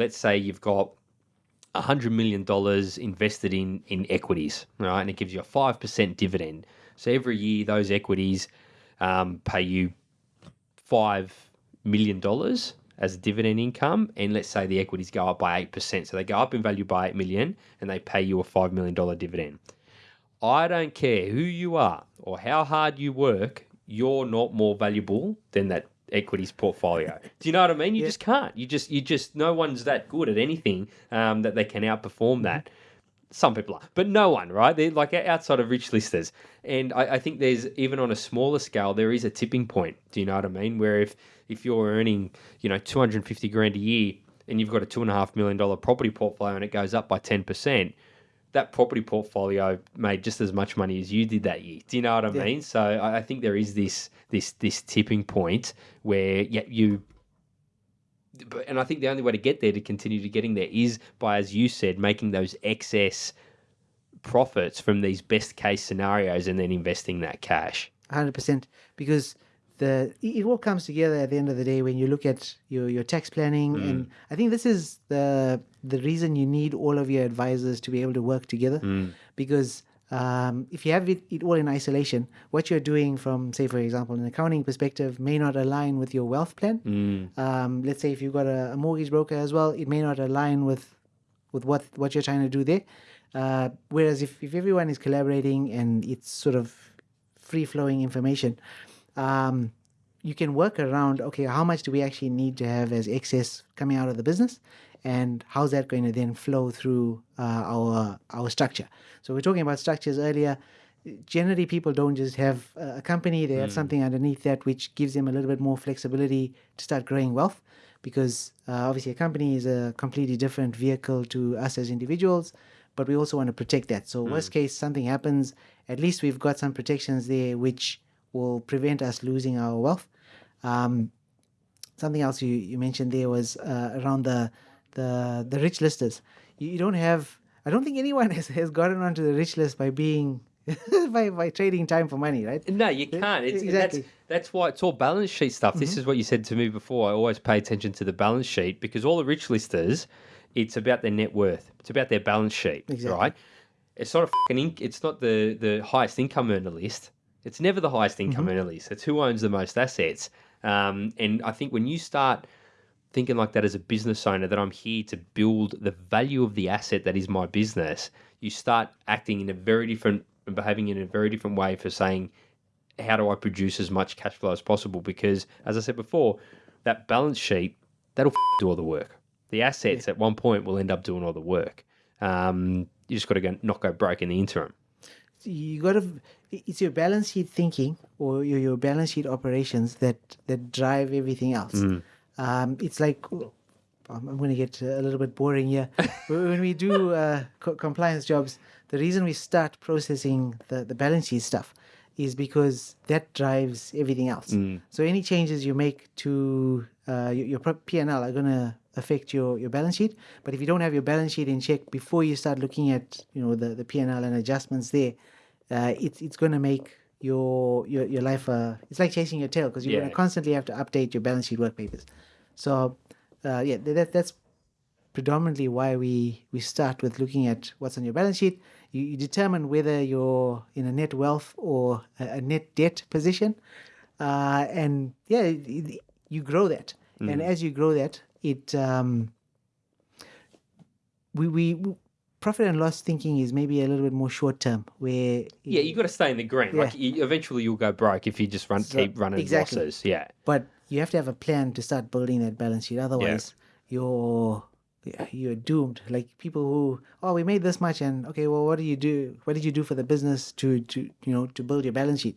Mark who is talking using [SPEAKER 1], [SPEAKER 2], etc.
[SPEAKER 1] let's say you've got $100 million invested in, in equities, right? And it gives you a 5% dividend. So every year, those equities um, pay you $5 million as dividend income. And let's say the equities go up by 8%. So they go up in value by 8 million and they pay you a $5 million dividend. I don't care who you are or how hard you work, you're not more valuable than that equities portfolio. Do you know what I mean? You yeah. just can't. You just you just no one's that good at anything um, that they can outperform that. Some people are, but no one, right? They're like outside of rich listers. And I, I think there's even on a smaller scale, there is a tipping point. Do you know what I mean? Where if if you're earning, you know, 250 grand a year and you've got a two and a half million dollar property portfolio and it goes up by 10 percent, that property portfolio made just as much money as you did that year. Do you know what I yeah. mean? So I, I think there is this this this tipping point where yeah you and I think the only way to get there to continue to getting there is by, as you said, making those excess profits from these best case scenarios and then investing that cash.
[SPEAKER 2] Hundred percent, because the it all comes together at the end of the day when you look at your your tax planning mm. and I think this is the the reason you need all of your advisors to be able to work together mm. because um, if you have it, it, all in isolation, what you're doing from, say, for example, an accounting perspective may not align with your wealth plan. Mm. Um, let's say if you've got a, a, mortgage broker as well, it may not align with with what, what you're trying to do there. Uh, whereas if, if everyone is collaborating and it's sort of free flowing information, um, you can work around okay how much do we actually need to have as excess coming out of the business? And how's that going to then flow through uh, our our structure? So we're talking about structures earlier. Generally people don't just have a company. They have mm. something underneath that which gives them a little bit more flexibility to start growing wealth because uh, obviously a company is a completely different vehicle to us as individuals but we also want to protect that. So mm. worst case something happens at least we've got some protections there which will prevent us losing our wealth. Um, something else you, you mentioned there was uh, around the, the the rich listers. You, you, don't have. I don't think anyone has, has gotten onto the rich list by being by, by trading time for money, right?
[SPEAKER 1] No, you can't. It's, exactly. That's, that's why it's all balance sheet stuff. Mm-hmm. This is what you said to me before. I always pay attention to the balance sheet because all the rich listers, it's about their net worth. It's about their balance sheet, exactly. right? It's not a fucking. It's not the the highest income earner list. It's never the highest income mm-hmm. earner list. It's who owns the most assets. Um, and I think when you start thinking like that as a business owner, that I'm here to build the value of the asset that is my business, you start acting in a very different and behaving in a very different way for saying, how do I produce as much cash flow as possible? Because as I said before, that balance sheet, that'll do all the work. The assets yeah. at one point will end up doing all the work. Um, you just got to go not go broke in the interim
[SPEAKER 2] you got to it's your balance sheet thinking or your, your balance sheet operations that that drive everything else mm. um, it's like i'm going to get a little bit boring here when we do uh, co- compliance jobs the reason we start processing the, the balance sheet stuff is because that drives everything else mm. so any changes you make to uh, your, your p&l are going to affect your, your balance sheet. But if you don't have your balance sheet in check before you start looking at you know the, the P and L and adjustments there, uh, it's it's going to make your your your life uh, it's like chasing your tail because you're yeah. going to constantly have to update your balance sheet work papers. So uh, yeah, that that's predominantly why we we start with looking at what's on your balance sheet. You, you determine whether you're in a net wealth or a, a net debt position, uh, and yeah, you grow that. Mm. And as you grow that, it um, we, we profit and loss thinking is maybe a little bit more short term where
[SPEAKER 1] yeah you got to stay in the green yeah. like you, eventually you'll go broke if you just run so, keep running exactly. losses yeah
[SPEAKER 2] but you have to have a plan to start building that balance sheet otherwise yeah. you're you're doomed. Like people who oh we made this much and okay well what do you do? What did you do for the business to to you know to build your balance sheet